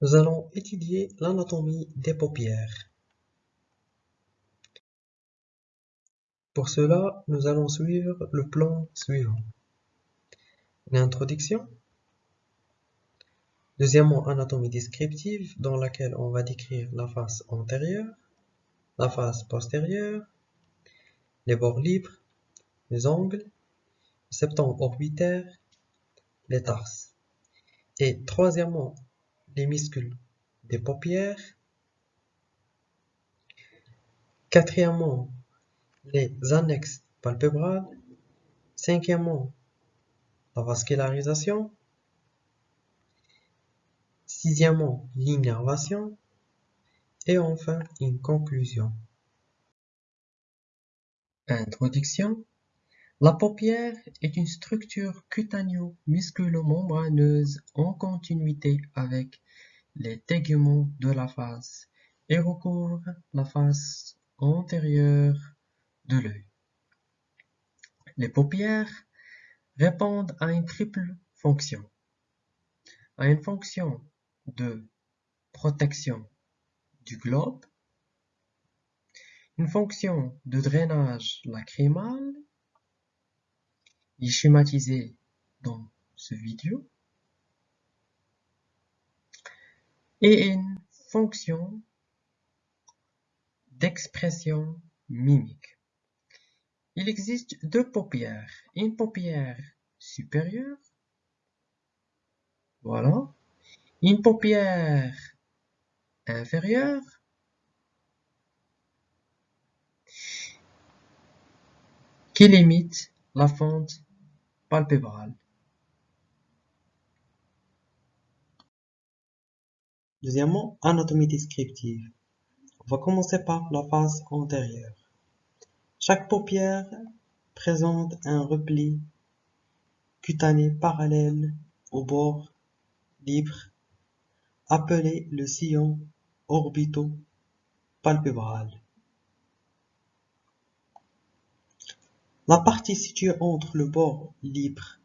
Nous allons étudier l'anatomie des paupières. Pour cela, nous allons suivre le plan suivant. Une introduction. Deuxièmement, anatomie descriptive dans laquelle on va décrire la face antérieure, la face postérieure, les bords libres, les angles, le septum orbitaire, les tarses. Et troisièmement, les muscles des paupières. Quatrièmement, les annexes palpébrales. Cinquièmement, la vascularisation. Sixièmement, l'innervation. Et enfin, une conclusion. Introduction. La paupière est une structure cutaneo-musculo-membraneuse en continuité avec les teguments de la face et recouvre la face antérieure de l'œil. Les paupières répondent à une triple fonction. À une fonction de protection du globe, une fonction de drainage lacrymal est schématisé dans ce vidéo. Et une fonction d'expression mimique. Il existe deux paupières, une paupière supérieure, voilà, une paupière inférieure qui limite la fente palpébrale. Deuxièmement, anatomie descriptive. On va commencer par la face antérieure. Chaque paupière présente un repli cutané parallèle au bord libre appelé le sillon orbito-palpébral. La partie située entre le bord libre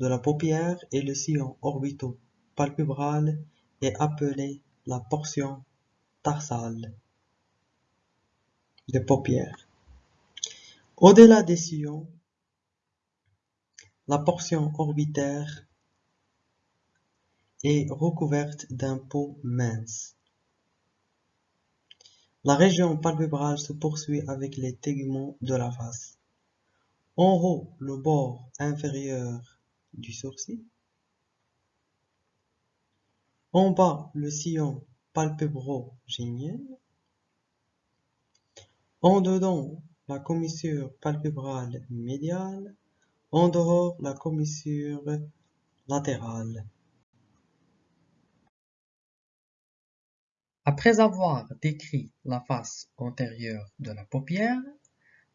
de la paupière et le sillon orbito-palpébral est appelée la portion tarsale des paupières. Au-delà des sillons, la portion orbitaire est recouverte d'un peau mince. La région palpébrale se poursuit avec les teguments de la face. En haut, le bord inférieur du sourcil. En bas, le sillon palpébro-géniel. En dedans, la commissure palpébrale médiale. En dehors, la commissure latérale. Après avoir décrit la face antérieure de la paupière,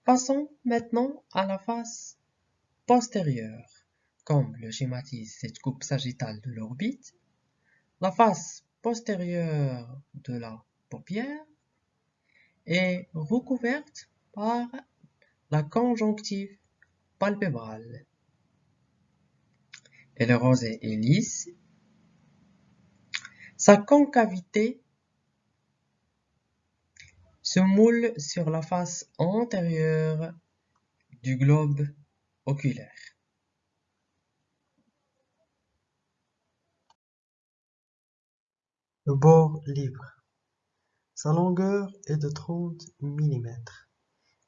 passons maintenant à la face postérieure, comme le schématise cette coupe sagittale de l'orbite la face postérieure de la paupière est recouverte par la conjonctive palpébrale. Elle est rosée et lisse. Sa concavité se moule sur la face antérieure du globe oculaire. Le bord libre. Sa longueur est de 30 mm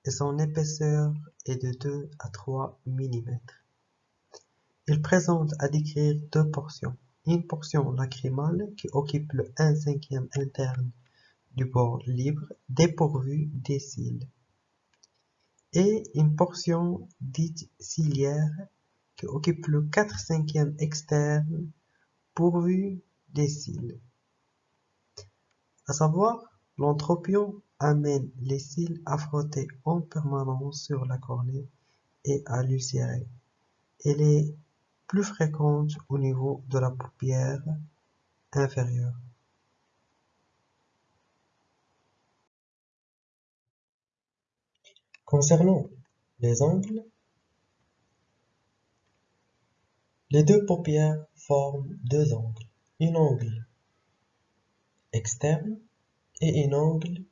et son épaisseur est de 2 à 3 mm. Il présente à décrire deux portions. Une portion lacrymale qui occupe le 1 cinquième interne du bord libre dépourvu des cils et une portion dite ciliaire qui occupe le 4 cinquième externe pourvu des cils à savoir l'entropion amène les cils à frotter en permanence sur la cornée et à l'ulcérer. Elle est plus fréquente au niveau de la paupière inférieure. Concernant les angles, les deux paupières forment deux angles. Un angle externe et un angle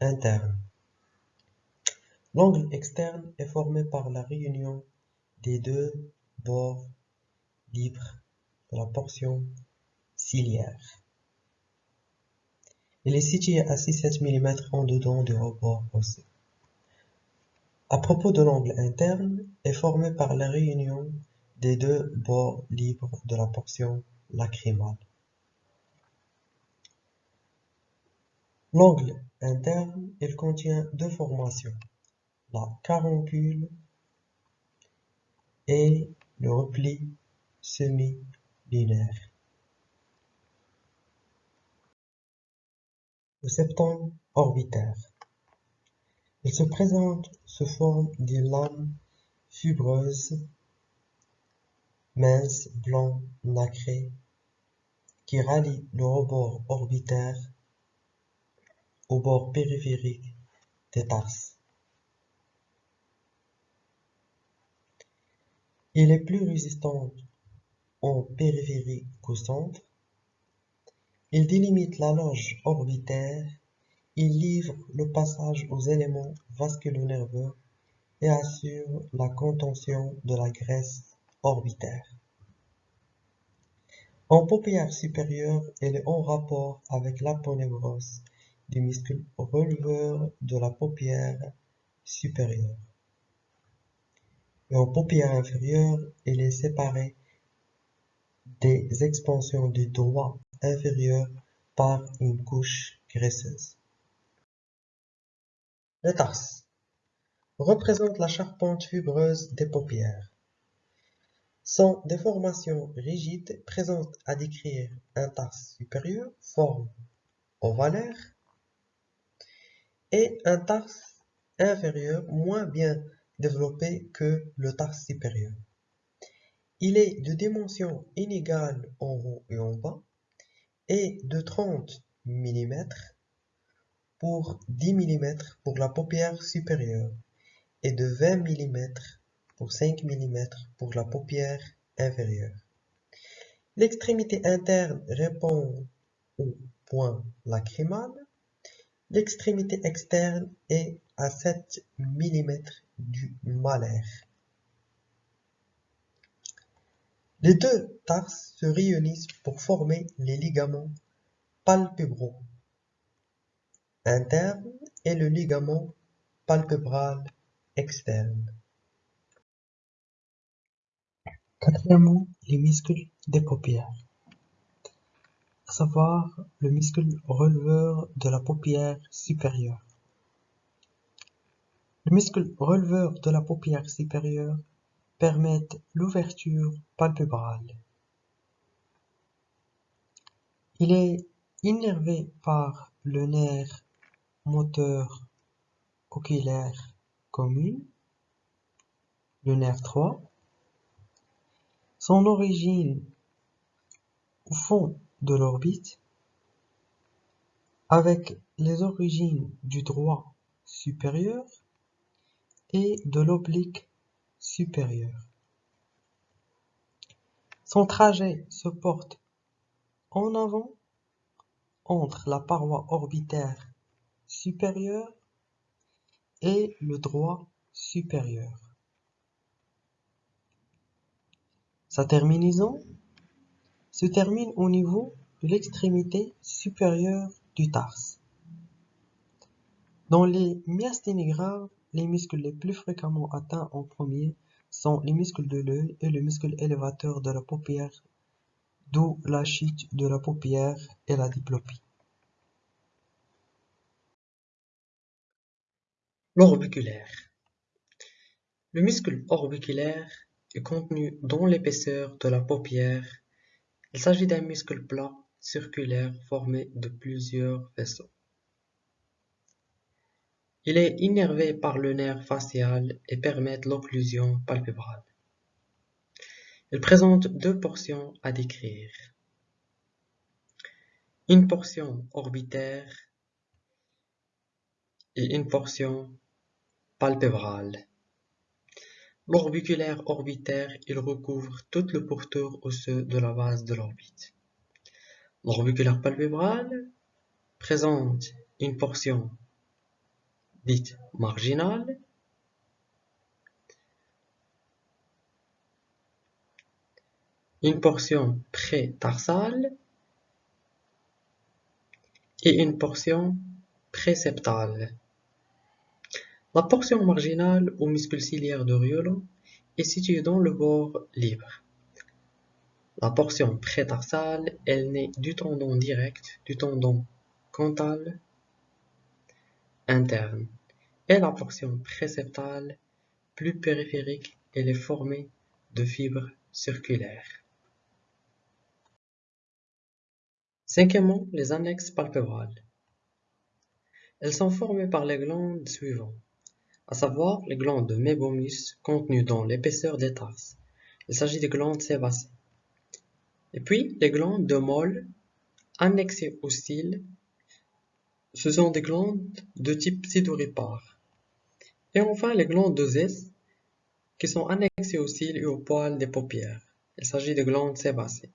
interne. L'angle externe est formé par la réunion des deux bords libres de la portion ciliaire. Il est situé à 6-7 mm en dedans du rebord osseux. À propos de l'angle interne, est formé par la réunion des deux bords libres de la portion lacrymale. L'angle interne, il contient deux formations, la caroncule et le repli semi-lunaire. Le septum orbitaire. Il se présente sous forme de lames fibreuses, minces, blanc nacrées, qui rallient le rebord orbitaire au bord périphérique des tarses. Il est plus résistant en périphérie qu'au centre. Il délimite la loge orbitaire. Il livre le passage aux éléments vasculo-nerveux et assure la contention de la graisse orbitaire. En paupière supérieure, il est en rapport avec l'aponévrose du muscle releveur de la paupière supérieure. Et en paupière inférieure, il est séparé des expansions du doigt inférieur par une couche graisseuse. Le tarse représente la charpente fibreuse des paupières. Sont des formations rigides présentes à décrire un tarse supérieur, forme ovalaire, et un tarse inférieur moins bien développé que le tarse supérieur. Il est de dimension inégale en haut et en bas et de 30 mm pour 10 mm pour la paupière supérieure et de 20 mm pour 5 mm pour la paupière inférieure. L'extrémité interne répond au point lacrymal. L'extrémité externe est à 7 mm du malaire. Les deux tarses se réunissent pour former les ligaments palpébraux interne et le ligament palpébral externe. Quatrièmement, les muscles des paupières, à savoir le muscle releveur de la paupière supérieure. Le muscle releveur de la paupière supérieure permettent l'ouverture palpébrale. Il est innervé par le nerf moteur oculaire commun, le nerf 3. Son origine au fond de l'orbite avec les origines du droit supérieur et de l'oblique supérieur. Son trajet se porte en avant entre la paroi orbitaire supérieure et le droit supérieur. Sa terminaison se termine au niveau de l'extrémité supérieure du tarse. Dans les myasthénies graves, les muscles les plus fréquemment atteints en premier sont les muscles de l'œil et le muscle élévateur de la paupière, d'où la chute de la paupière et la diplopie. L'orbiculaire. Le muscle orbiculaire est contenu dans l'épaisseur de la paupière. Il s'agit d'un muscle plat circulaire formé de plusieurs vaisseaux. Il est innervé par le nerf facial et permet l'occlusion palpébrale. Il présente deux portions à décrire. Une portion orbitaire et une portion palpébrale. L'orbiculaire orbitaire, il recouvre tout le pourtour osseux de la base de l'orbite. L'orbiculaire palpébral présente une portion dite marginale une portion pré-tarsale et une portion préceptale. La portion marginale muscule ciliaire de Riolo est située dans le bord libre. La portion prétarsale, elle naît du tendon direct, du tendon cantal interne. Et la portion préceptale, plus périphérique, elle est formée de fibres circulaires. Cinquièmement, les annexes palpébrales. Elles sont formées par les glandes suivantes, à savoir les glandes de mébomus contenues dans l'épaisseur des tarses. Il s'agit des glandes sébacées. Et puis, les glandes de Moll, annexées au cils, ce sont des glandes de type pseudoripare. Et enfin, les glandes de Zès, qui sont annexées au cils et aux poils des paupières. Il s'agit de glandes sébacées.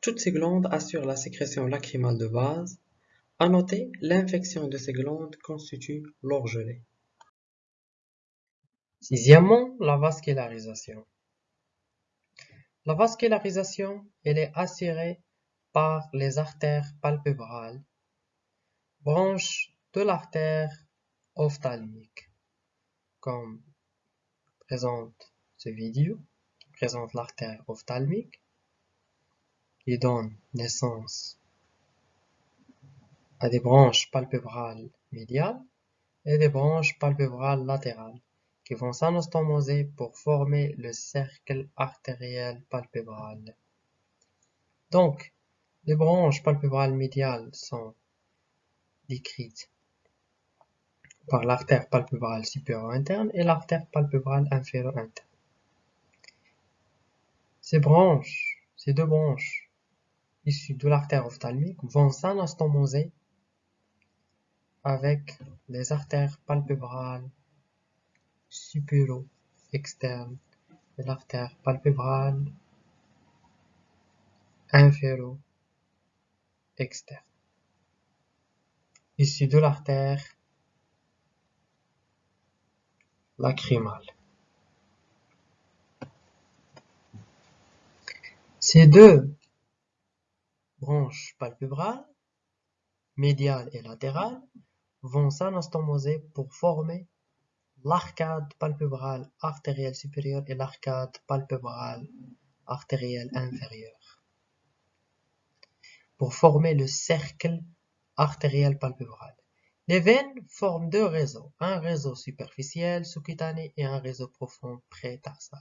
Toutes ces glandes assurent la sécrétion lacrymale de base. À noter, l'infection de ces glandes constitue l'orgelet. Sixièmement, la vascularisation. La vascularisation, elle est assurée par les artères palpébrales, branches de l'artère ophtalmique, comme présente ce vidéo, qui présente l'artère ophtalmique, qui donne naissance à des branches palpébrales médiales et des branches palpébrales latérales qui vont s'anastomoser pour former le cercle artériel palpébral. Donc, les branches palpébrales médiales sont décrites par l'artère palpébrale supérieure interne et l'artère palpébrale inférieure interne. Ces branches, ces deux branches issues de l'artère ophtalmique vont s'anastomoser avec les artères palpébrales supéro-externe de l'artère palpébrale inféro-externe, issue de l'artère lacrymale. Ces deux branches palpébrales, médiales et latérales, vont s'anastomoser pour former l'arcade palpébrale artérielle supérieure et l'arcade palpébrale artérielle inférieure pour former le cercle artériel palpébral. Les veines forment deux réseaux, un réseau superficiel sous-cutané et un réseau profond pré-tarsal.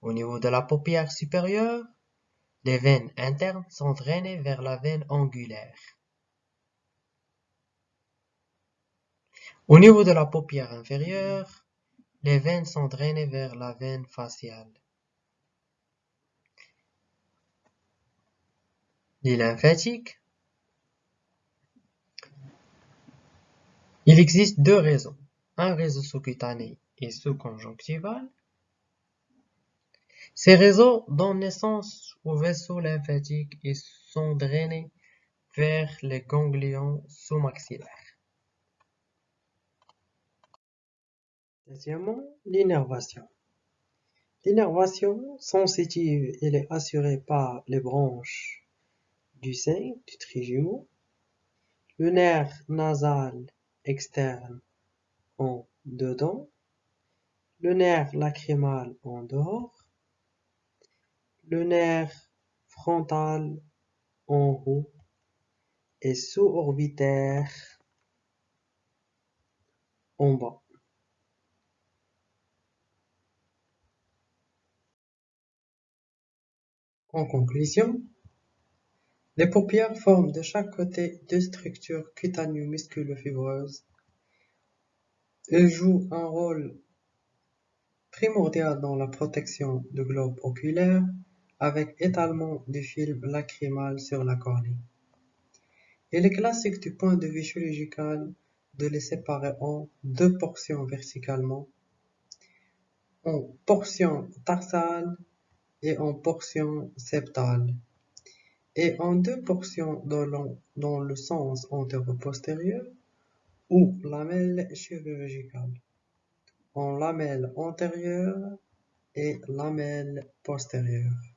Au niveau de la paupière supérieure, les veines internes sont drainées vers la veine angulaire. Au niveau de la paupière inférieure, les veines sont drainées vers la veine faciale. Les lymphatiques. Il existe deux réseaux, un réseau sous-cutané et sous-conjonctival. Ces réseaux donnent naissance aux vaisseaux lymphatiques et sont drainés vers les ganglions sous-maxillaires. Deuxièmement, l'innervation. L'innervation sensitive elle est assurée par les branches du sein, du trijumeau, le nerf nasal externe en dedans, le nerf lacrymal en dehors, le nerf frontal en haut et sous-orbitaire en bas. En conclusion, les paupières forment de chaque côté deux structures cutanéo-musculo-fibreuses. Elles jouent un rôle primordial dans la protection du globe oculaire avec étalement du film lacrymal sur la cornée. Il est classique du point de vue chirurgical de les séparer en deux portions verticalement, en portion tarsale et en portion septale, est en deux portions dans le sens antéro-postérieur ou lamelle chirurgicale, en lamelle antérieure et lamelle postérieure.